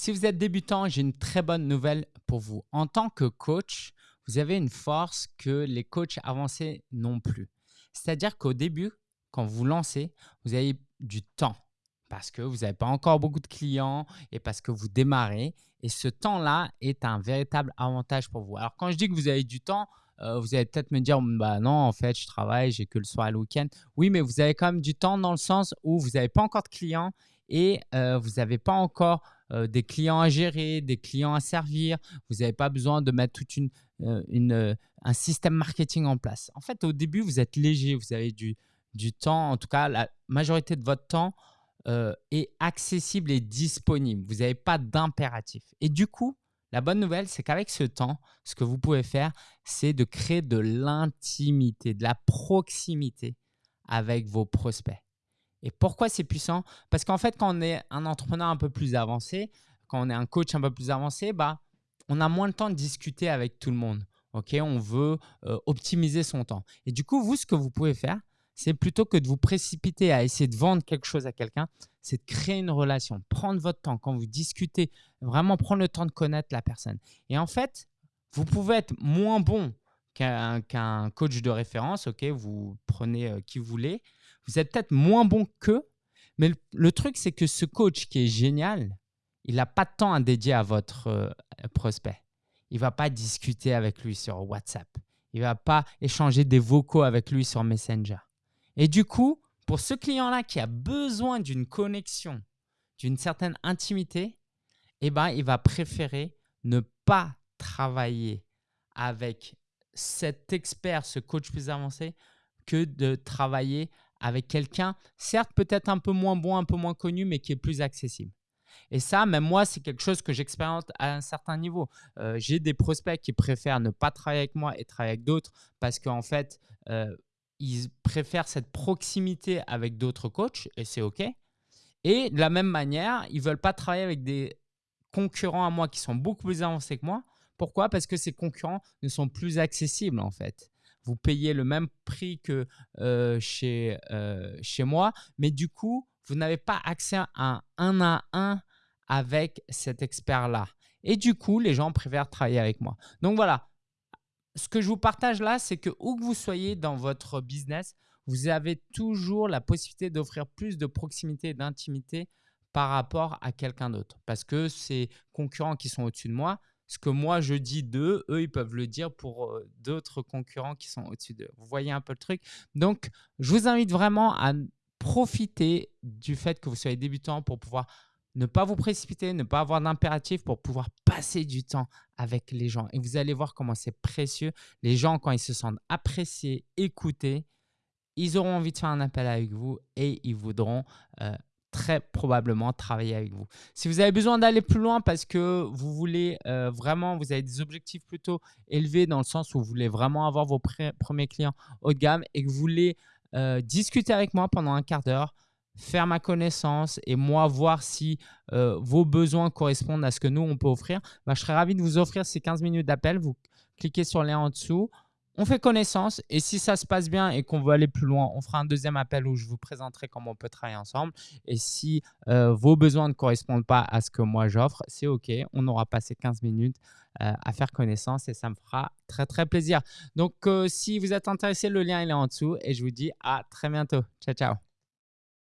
Si vous êtes débutant, j'ai une très bonne nouvelle pour vous. En tant que coach, vous avez une force que les coachs avancés n'ont plus. C'est-à-dire qu'au début, quand vous lancez, vous avez du temps parce que vous n'avez pas encore beaucoup de clients et parce que vous démarrez. Et ce temps-là est un véritable avantage pour vous. Alors, quand je dis que vous avez du temps, euh, vous allez peut-être me dire, bah non, en fait, je travaille, j'ai que le soir et le week-end. Oui, mais vous avez quand même du temps dans le sens où vous n'avez pas encore de clients et euh, vous n'avez pas encore euh, des clients à gérer, des clients à servir. Vous n'avez pas besoin de mettre tout une, une, un système marketing en place. En fait, au début, vous êtes léger, vous avez du, du temps, en tout cas, la majorité de votre temps est accessible et disponible. Vous n'avez pas d'impératif. Et du coup, la bonne nouvelle, c'est qu'avec ce temps, ce que vous pouvez faire, c'est de créer de l'intimité, de la proximité avec vos prospects. Et pourquoi c'est puissant? Parce qu'en fait, quand on est un entrepreneur un peu plus avancé, quand on est un coach un peu plus avancé, bah, on a moins de temps de discuter avec tout le monde. Ok, on veut euh, optimiser son temps. Et du coup, vous, ce que vous pouvez faire, c'est plutôt que de vous précipiter à essayer de vendre quelque chose à quelqu'un, c'est de créer une relation, prendre votre temps quand vous discutez, vraiment prendre le temps de connaître la personne. Et en fait, vous pouvez être moins bon qu'un coach de référence, ok, vous prenez euh, qui vous voulez, vous êtes peut-être moins bon qu'eux, mais le, truc, c'est que ce coach qui est génial, il n'a pas de temps à dédier à votre euh, prospect. Il ne va pas discuter avec lui sur WhatsApp. Il ne va pas échanger des vocaux avec lui sur Messenger. Et du coup, pour ce client-là qui a besoin d'une connexion, d'une certaine intimité, eh ben, il va préférer ne pas travailler avec cet expert, ce coach plus avancé, que de travailler avec quelqu'un, certes peut-être un peu moins bon, un peu moins connu, mais qui est plus accessible. Et ça, même moi, c'est quelque chose que j'expérimente à un certain niveau. Euh, j'ai des prospects qui préfèrent ne pas travailler avec moi et travailler avec d'autres parce qu'en fait, euh, ils préfèrent cette proximité avec d'autres coachs et c'est OK. Et de la même manière, ils ne veulent pas travailler avec des concurrents à moi qui sont beaucoup plus avancés que moi. Pourquoi? Parce que ces concurrents ne sont plus accessibles en fait vous payez le même prix que euh, chez, euh, chez moi, mais du coup, vous n'avez pas accès à un un à un avec cet expert-là. Et du coup, les gens préfèrent travailler avec moi. Donc voilà, ce que je vous partage là, c'est que où que vous soyez dans votre business, vous avez toujours la possibilité d'offrir plus de proximité et d'intimité par rapport à quelqu'un d'autre. Parce que ces concurrents qui sont au-dessus de moi, ce que moi je dis d'eux, eux, ils peuvent le dire pour euh, d'autres concurrents qui sont au-dessus d'eux. Vous voyez un peu le truc Donc, je vous invite vraiment à profiter du fait que vous soyez débutant pour pouvoir ne pas vous précipiter, ne pas avoir d'impératif pour pouvoir passer du temps avec les gens. Et vous allez voir comment c'est précieux. Les gens, quand ils se sentent appréciés, écoutés, ils auront envie de faire un appel avec vous et ils voudront euh, très probablement travailler avec vous. Si vous avez besoin d'aller plus loin parce que vous voulez euh, vraiment, vous avez des objectifs plutôt élevés dans le sens où vous voulez vraiment avoir vos premiers clients haut de gamme et que vous voulez euh, discuter avec moi pendant un quart d'heure, faire ma connaissance et moi voir si euh, vos besoins correspondent à ce que nous, on peut offrir, bah, je serais ravi de vous offrir ces 15 minutes d'appel. Vous cliquez sur le lien en dessous on fait connaissance et si ça se passe bien et qu'on veut aller plus loin, on fera un deuxième appel où je vous présenterai comment on peut travailler ensemble. Et si euh, vos besoins ne correspondent pas à ce que moi j'offre, c'est OK. On aura passé 15 minutes euh, à faire connaissance et ça me fera très très plaisir. Donc, euh, si vous êtes intéressé, le lien est là en dessous et je vous dis à très bientôt. Ciao, ciao.